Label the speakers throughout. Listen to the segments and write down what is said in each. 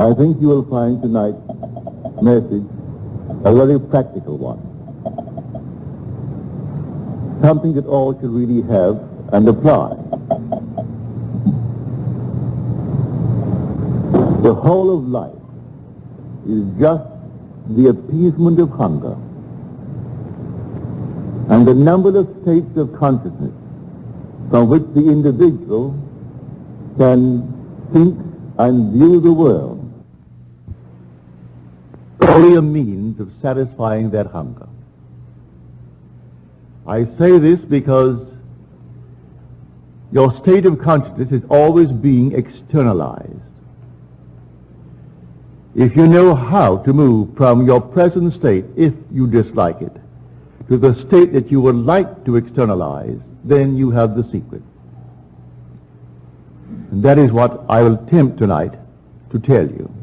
Speaker 1: I think you will find tonight's message a very practical one. Something that all should really have and apply. The whole of life is just the appeasement of hunger. And the numberless states of consciousness from which the individual can think and view the world only a means of satisfying that hunger. I say this because your state of consciousness is always being externalized. If you know how to move from your present state, if you dislike it, to the state that you would like to externalize, then you have the secret. And that is what I will attempt tonight to tell you.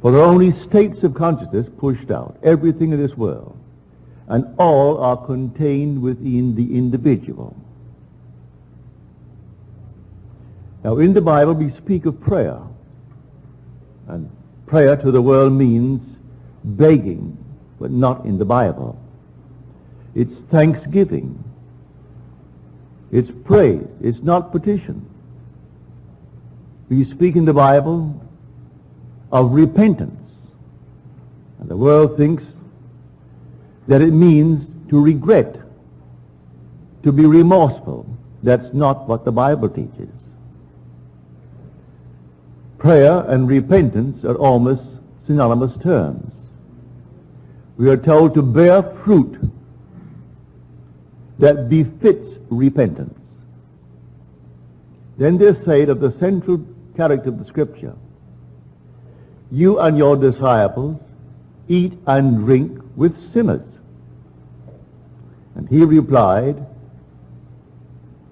Speaker 1: For there are only states of consciousness pushed out, everything in this world, and all are contained within the individual. Now, in the Bible, we speak of prayer, and prayer to the world means begging, but not in the Bible. It's thanksgiving. It's praise. It's not petition. We speak in the Bible of repentance. And the world thinks that it means to regret, to be remorseful. That's not what the Bible teaches. Prayer and repentance are almost synonymous terms. We are told to bear fruit that befits repentance. Then they say of the central character of the Scripture, you and your disciples eat and drink with sinners. And he replied,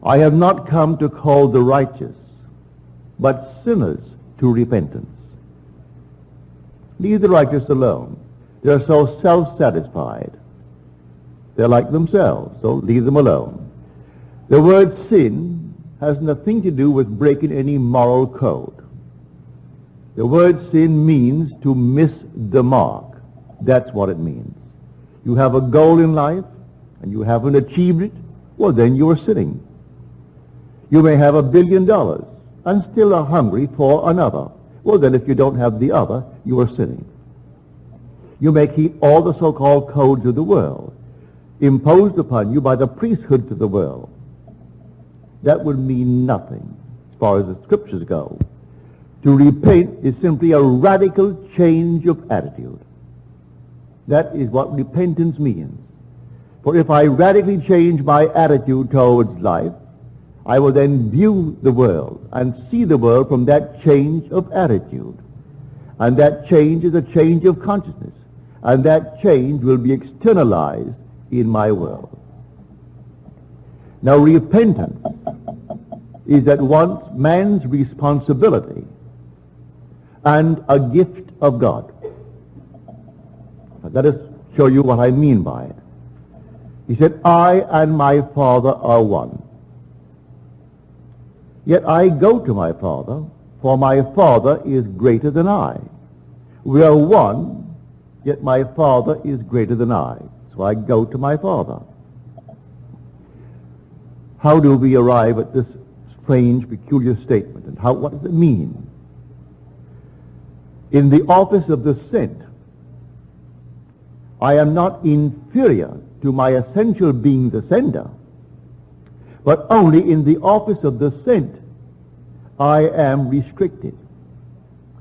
Speaker 1: I have not come to call the righteous, but sinners to repentance. Leave the righteous alone. They're so self-satisfied. They're like themselves, so leave them alone. The word sin has nothing to do with breaking any moral code. The word sin means to miss the mark. That's what it means. You have a goal in life and you haven't achieved it, well then you are sinning. You may have a billion dollars and still are hungry for another. Well then if you don't have the other, you are sinning. You may keep all the so-called codes of the world imposed upon you by the priesthood of the world. That would mean nothing as far as the scriptures go. To repent is simply a radical change of attitude. That is what repentance means. For if I radically change my attitude towards life, I will then view the world and see the world from that change of attitude. And that change is a change of consciousness. And that change will be externalized in my world. Now repentance is at once man's responsibility and a gift of God. Let us show you what I mean by it. He said, I and my Father are one. Yet I go to my Father, for my Father is greater than I. We are one, yet my Father is greater than I. So I go to my Father. How do we arrive at this strange, peculiar statement? And how, what does it mean? In the office of the sent, I am not inferior to my essential being the sender, but only in the office of the sent I am restricted.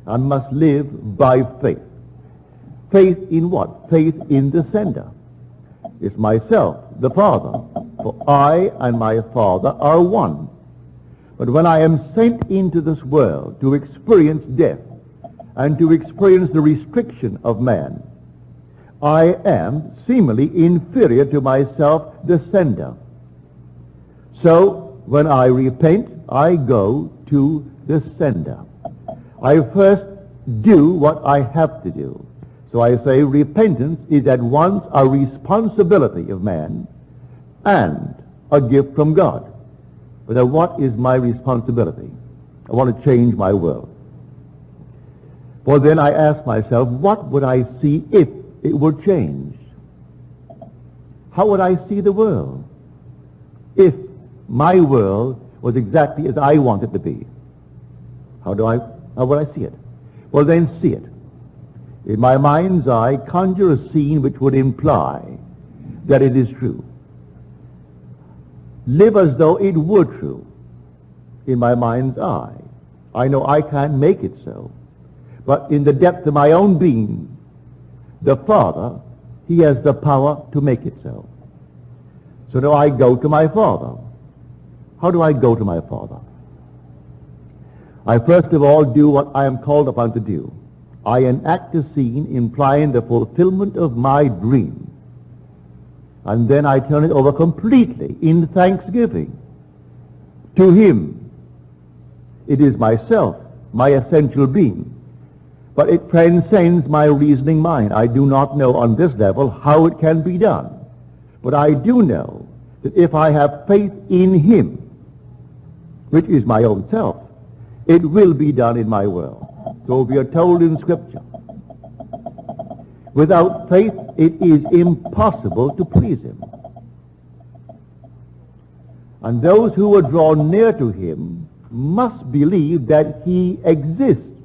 Speaker 1: I must live by faith. Faith in what? Faith in the sender. It's myself, the Father. For I and my Father are one. But when I am sent into this world to experience death and to experience the restriction of man, I am seemingly inferior to myself, the sender. So when I repent, I go to the sender. I first do what I have to do. So I say repentance is at once a responsibility of man and a gift from God. But what is my responsibility? I want to change my world. For then I ask myself, what would I see if it were changed? How would I see the world if my world was exactly as I want it to be? How do I, how would I see it? Well, then see it. In my mind's eye, conjure a scene which would imply that it is true. Live as though it were true in my mind's eye. I know I can't make it so. But in the depth of my own being, the Father, he has the power to make it so. So do I go to my Father. How do I go to my Father? I first of all do what I am called upon to do. I enact a scene implying the fulfillment of my dream. And then I turn it over completely in thanksgiving to him. It is myself, my essential being. But it transcends my reasoning mind. I do not know on this level how it can be done. But I do know that if I have faith in him, which is my own self, it will be done in my world. So we are told in Scripture, without faith it is impossible to please him. And those who are drawn near to him must believe that he exists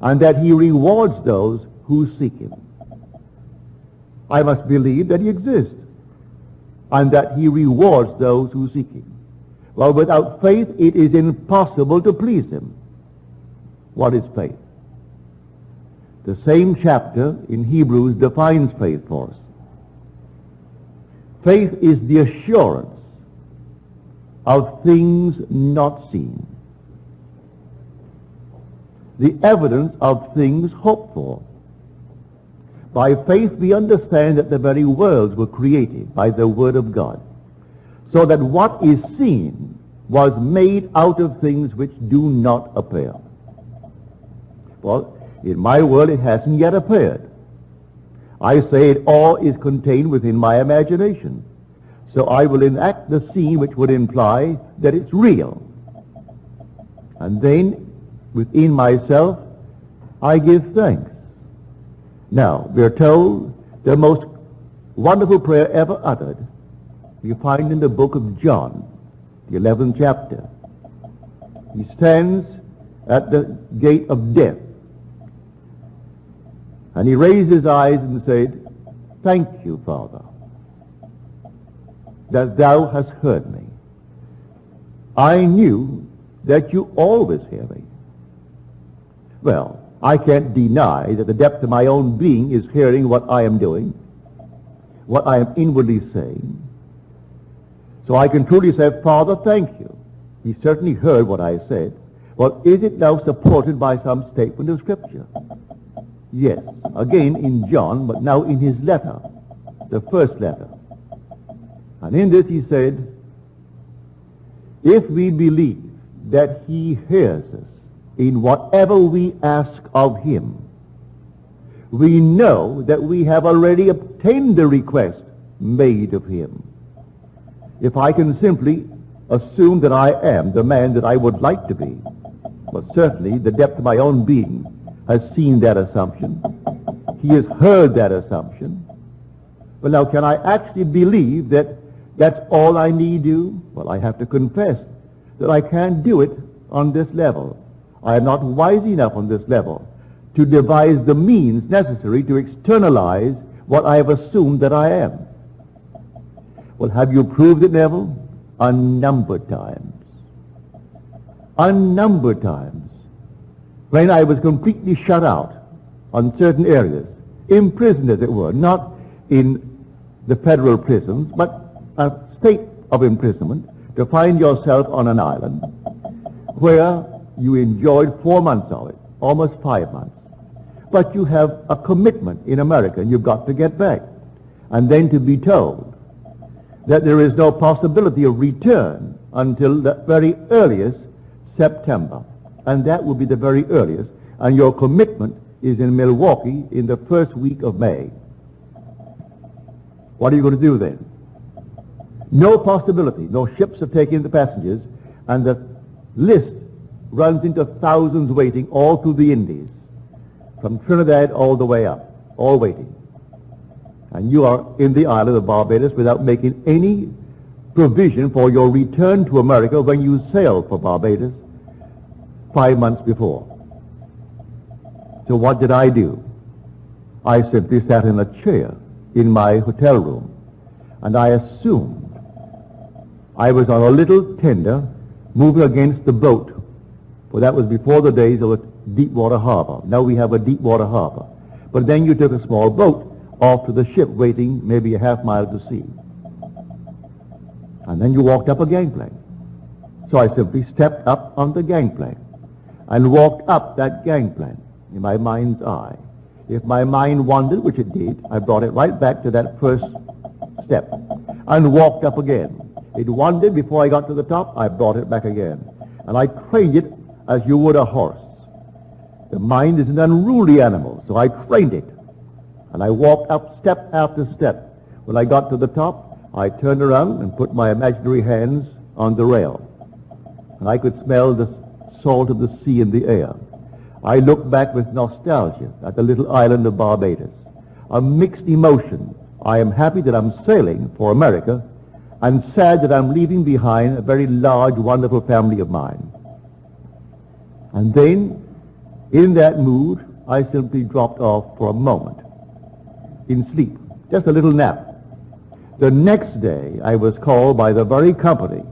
Speaker 1: and that he rewards those who seek him. I must believe that he exists and that he rewards those who seek him. Well, without faith, it is impossible to please him. What is faith? The same chapter in Hebrews defines faith for us. Faith is the assurance of things not seen the evidence of things hoped for. By faith we understand that the very worlds were created by the Word of God, so that what is seen was made out of things which do not appear. Well, in my world it hasn't yet appeared. I say it all is contained within my imagination. So I will enact the scene which would imply that it's real. And then within myself, I give thanks. Now, we're told the most wonderful prayer ever uttered you find in the book of John, the 11th chapter. He stands at the gate of death. And he raised his eyes and said, Thank you, Father, that thou hast heard me. I knew that you always hear me. Well, I can't deny that the depth of my own being is hearing what I am doing, what I am inwardly saying. So I can truly say, Father, thank you. He certainly heard what I said. Well, is it now supported by some statement of Scripture? Yes. Again in John, but now in his letter, the first letter. And in this he said, if we believe that he hears us, in whatever we ask of him. We know that we have already obtained the request made of him. If I can simply assume that I am the man that I would like to be, but certainly the depth of my own being has seen that assumption. He has heard that assumption. Well, now, can I actually believe that that's all I need do? Well, I have to confess that I can't do it on this level. I am not wise enough on this level to devise the means necessary to externalize what I have assumed that I am. Well, have you proved it, Neville? Unnumbered times. Unnumbered times. When I was completely shut out on certain areas, imprisoned as it were, not in the federal prisons, but a state of imprisonment, to find yourself on an island where you enjoyed four months of it, almost five months. But you have a commitment in America, and you've got to get back. And then to be told that there is no possibility of return until the very earliest September. And that will be the very earliest. And your commitment is in Milwaukee in the first week of May. What are you going to do then? No possibility. No ships have taken the passengers, and the list runs into thousands waiting all through the Indies. from Trinidad all the way up, all waiting. And you are in the island of Barbados without making any provision for your return to America when you sailed for Barbados five months before. So what did I do? I simply sat in a chair in my hotel room, and I assumed I was on a little tender moving against the boat, for that was before the days of a deep water harbor. Now we have a deep water harbor. But then you took a small boat off to the ship waiting maybe a half mile to sea. And then you walked up a gangplank. So I simply stepped up on the gangplank and walked up that gangplank in my mind's eye. If my mind wandered, which it did, I brought it right back to that first step and walked up again. It wandered before I got to the top. I brought it back again. And I trained it as you would a horse. The mind is an unruly animal, so I trained it. And I walked up step after step. When I got to the top, I turned around and put my imaginary hands on the rail. And I could smell the salt of the sea in the air. I looked back with nostalgia at the little island of Barbados. A mixed emotion. I am happy that I'm sailing for America and sad that I'm leaving behind a very large, wonderful family of mine. And then, in that mood, I simply dropped off for a moment in sleep, just a little nap. The next day, I was called by the very company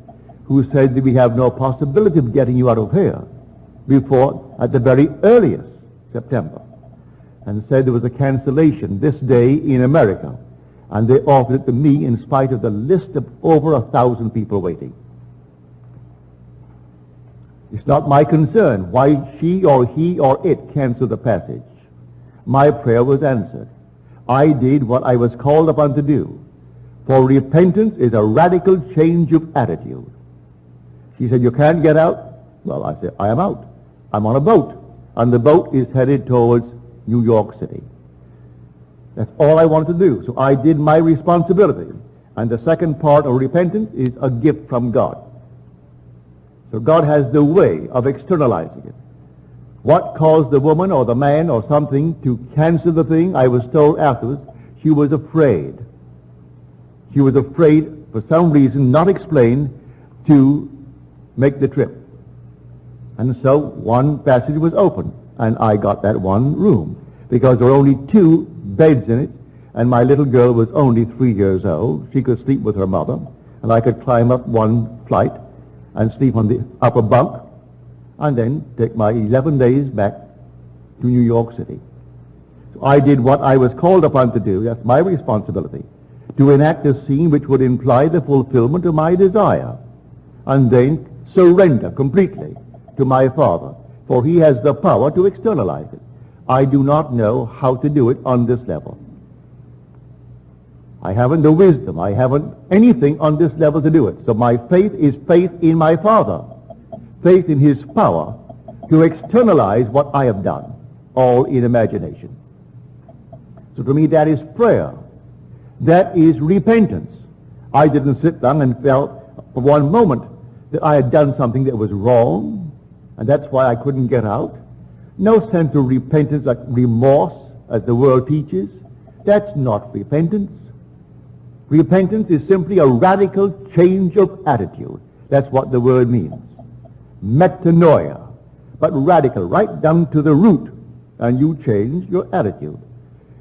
Speaker 1: who said that we have no possibility of getting you out of here before, at the very earliest, September, and said there was a cancellation this day in America and they offered it to me in spite of the list of over a thousand people waiting. It's not my concern why she or he or it canceled the passage. My prayer was answered. I did what I was called upon to do. For repentance is a radical change of attitude. She said, you can't get out? Well, I said, I am out. I'm on a boat. And the boat is headed towards New York City. That's all I wanted to do. So I did my responsibility. And the second part of repentance is a gift from God. So God has the way of externalizing it. What caused the woman or the man or something to cancel the thing, I was told afterwards, she was afraid. She was afraid, for some reason not explained, to make the trip. And so one passage was open, and I got that one room, because there were only two beds in it, and my little girl was only three years old. She could sleep with her mother, and I could climb up one flight and sleep on the upper bunk, and then take my 11 days back to New York City. So I did what I was called upon to do. That's my responsibility, to enact a scene which would imply the fulfillment of my desire, and then surrender completely to my Father, for he has the power to externalize it. I do not know how to do it on this level. I haven't the wisdom. I haven't anything on this level to do it. So my faith is faith in my Father, faith in his power to externalize what I have done, all in imagination. So to me that is prayer. That is repentance. I didn't sit down and felt for one moment that I had done something that was wrong, and that's why I couldn't get out. No sense of repentance like remorse, as the world teaches. That's not repentance. Repentance is simply a radical change of attitude. That's what the word means. Metanoia. But radical, right down to the root. And you change your attitude.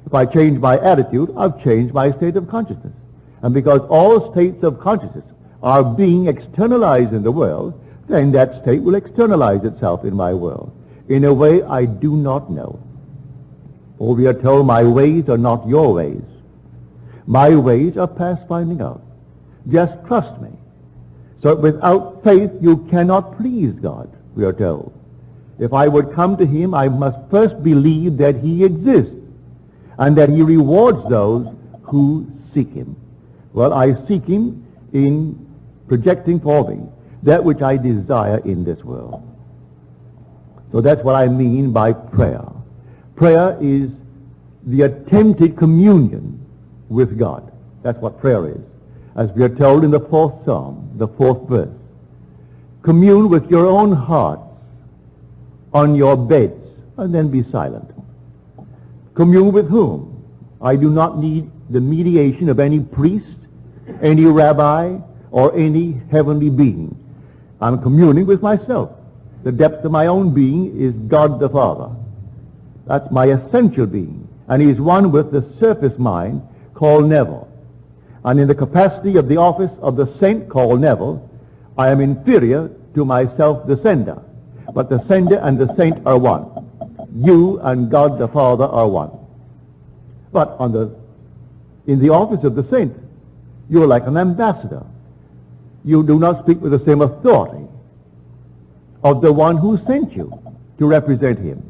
Speaker 1: If I change my attitude, I've changed my state of consciousness. And because all states of consciousness are being externalized in the world, then that state will externalize itself in my world in a way I do not know. For we are told, my ways are not your ways. My ways are past finding out. Just trust me. So without faith, you cannot please God, we are told. If I would come to him, I must first believe that he exists and that he rewards those who seek him. Well, I seek him in projecting for me that which I desire in this world. So that's what I mean by prayer. Prayer is the attempted communion with God. That's what prayer is. As we are told in the fourth psalm, the fourth verse. Commune with your own heart on your beds and then be silent. Commune with whom? I do not need the mediation of any priest, any rabbi, or any heavenly being. I'm communing with myself. The depth of my own being is God the Father. That's my essential being. And he's one with the surface mind called Neville. And in the capacity of the office of the saint called Neville, I am inferior to myself, the sender. But the sender and the saint are one. You and God the Father are one. But on the, in the office of the saint, you're like an ambassador. You do not speak with the same authority of the one who sent you to represent him.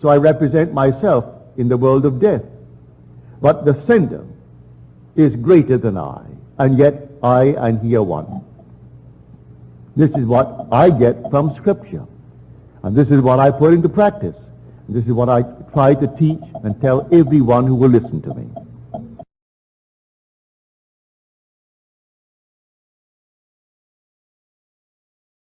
Speaker 1: So I represent myself in the world of death. But the sender is greater than I, and yet I and he are one. This is what I get from Scripture. And this is what I put into practice. This is what I try to teach and tell everyone who will listen to me.